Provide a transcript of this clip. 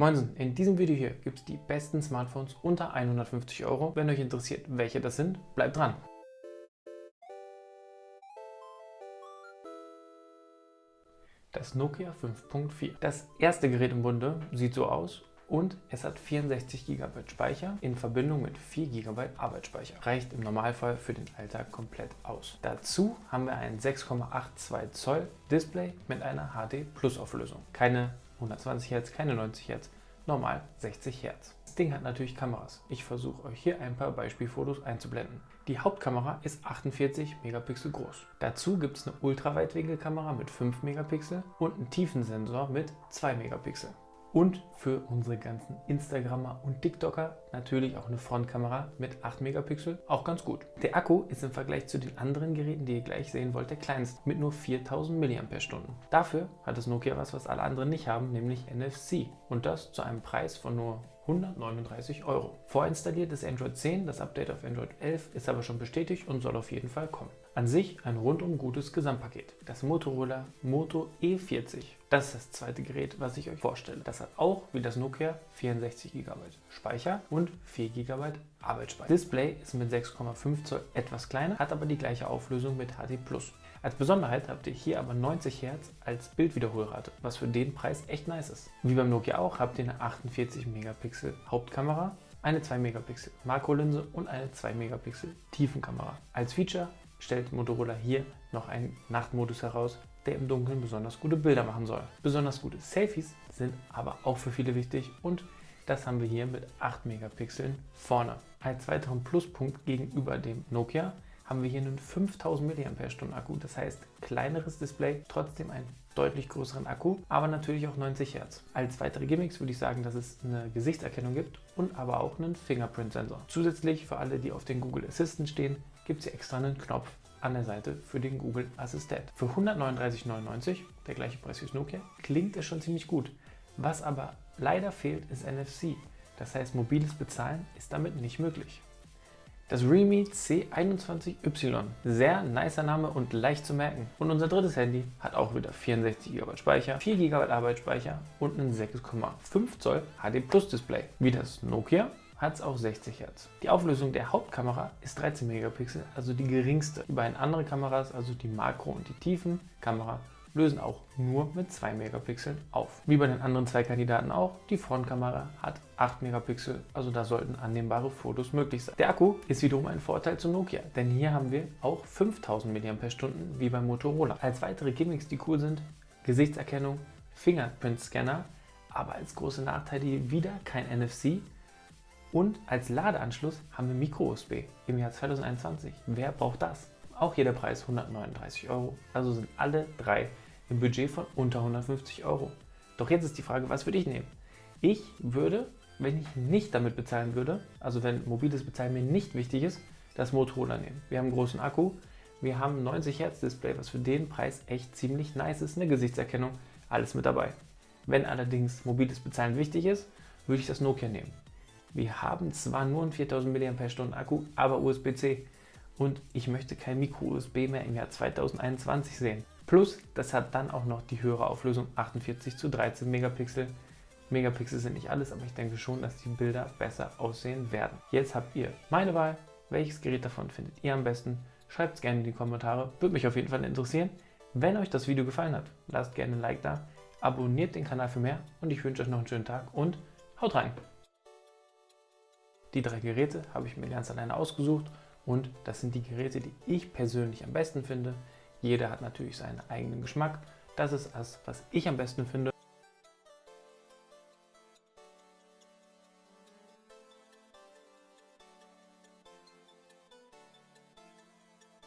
Moinsen, in diesem Video hier gibt es die besten Smartphones unter 150 Euro. Wenn euch interessiert, welche das sind, bleibt dran. Das Nokia 5.4. Das erste Gerät im Bunde sieht so aus und es hat 64 GB Speicher in Verbindung mit 4 GB Arbeitsspeicher. Reicht im Normalfall für den Alltag komplett aus. Dazu haben wir ein 6,82 Zoll Display mit einer HD Plus Auflösung. Keine 120 Hertz, keine 90 Hertz, normal 60 Hertz. Das Ding hat natürlich Kameras. Ich versuche euch hier ein paar Beispielfotos einzublenden. Die Hauptkamera ist 48 Megapixel groß. Dazu gibt es eine Ultraweitwinkelkamera mit 5 Megapixel und einen Tiefensensor mit 2 Megapixel. Und für unsere ganzen Instagrammer und TikToker natürlich auch eine Frontkamera mit 8 Megapixel, auch ganz gut. Der Akku ist im Vergleich zu den anderen Geräten, die ihr gleich sehen wollt, der kleinste mit nur 4000 mAh. Dafür hat das Nokia was, was alle anderen nicht haben, nämlich NFC. Und das zu einem Preis von nur 139 Euro. Vorinstalliert ist Android 10, das Update auf Android 11 ist aber schon bestätigt und soll auf jeden Fall kommen. An sich ein rundum gutes Gesamtpaket. Das Motorola Moto E40. Das ist das zweite Gerät, was ich euch vorstelle. Das hat auch, wie das Nokia, 64 GB Speicher und 4 GB Arbeitsspeicher. Display ist mit 6,5 Zoll etwas kleiner, hat aber die gleiche Auflösung mit HD+. Als Besonderheit habt ihr hier aber 90 Hz als Bildwiederholrate, was für den Preis echt nice ist. Wie beim Nokia auch habt ihr eine 48 Megapixel Hauptkamera, eine 2 Megapixel Makrolinse und eine 2 Megapixel Tiefenkamera. Als Feature stellt Motorola hier noch einen Nachtmodus heraus, der im Dunkeln besonders gute Bilder machen soll. Besonders gute Selfies sind aber auch für viele wichtig und das haben wir hier mit 8 Megapixeln vorne. Als weiteren Pluspunkt gegenüber dem Nokia haben wir hier einen 5000 mAh Akku, das heißt kleineres Display, trotzdem einen deutlich größeren Akku, aber natürlich auch 90 Hertz. Als weitere Gimmicks würde ich sagen, dass es eine Gesichtserkennung gibt und aber auch einen Fingerprint-Sensor. Zusätzlich für alle, die auf den Google Assistant stehen, gibt es hier extra einen Knopf an der Seite für den Google Assistent. Für 139,99, der gleiche Preis wie das Nokia, klingt es schon ziemlich gut. Was aber leider fehlt, ist NFC. Das heißt, mobiles Bezahlen ist damit nicht möglich. Das Realme C21Y. Sehr nicer Name und leicht zu merken. Und unser drittes Handy hat auch wieder 64 GB Speicher, 4 GB Arbeitsspeicher und einen 6,5 Zoll HD Plus Display. Wie das Nokia hat es auch 60 Hertz. Die Auflösung der Hauptkamera ist 13 Megapixel, also die geringste. Die beiden anderen Kameras, also die Makro- und die Tiefenkamera, lösen auch nur mit 2 Megapixeln auf. Wie bei den anderen zwei Kandidaten auch, die Frontkamera hat 8 Megapixel, also da sollten annehmbare Fotos möglich sein. Der Akku ist wiederum ein Vorteil zu Nokia, denn hier haben wir auch 5000 mAh wie beim Motorola. Als weitere Gimmicks, die cool sind, Gesichtserkennung, Fingerprint-Scanner, aber als große Nachteile wieder kein NFC, und als Ladeanschluss haben wir Micro-USB im Jahr 2021. Wer braucht das? Auch hier der Preis 139 Euro. Also sind alle drei im Budget von unter 150 Euro. Doch jetzt ist die Frage, was würde ich nehmen? Ich würde, wenn ich nicht damit bezahlen würde, also wenn mobiles Bezahlen mir nicht wichtig ist, das Motorola nehmen. Wir haben einen großen Akku, wir haben ein 90 Hertz Display, was für den Preis echt ziemlich nice ist, eine Gesichtserkennung, alles mit dabei. Wenn allerdings mobiles Bezahlen wichtig ist, würde ich das Nokia nehmen. Wir haben zwar nur einen 4000 mAh Akku, aber USB-C und ich möchte kein Micro-USB mehr im Jahr 2021 sehen. Plus, das hat dann auch noch die höhere Auflösung 48 zu 13 Megapixel. Megapixel sind nicht alles, aber ich denke schon, dass die Bilder besser aussehen werden. Jetzt habt ihr meine Wahl. Welches Gerät davon findet ihr am besten? Schreibt es gerne in die Kommentare, würde mich auf jeden Fall interessieren. Wenn euch das Video gefallen hat, lasst gerne ein Like da, abonniert den Kanal für mehr und ich wünsche euch noch einen schönen Tag und haut rein! Die drei Geräte habe ich mir ganz alleine ausgesucht und das sind die Geräte, die ich persönlich am besten finde. Jeder hat natürlich seinen eigenen Geschmack. Das ist das, was ich am besten finde.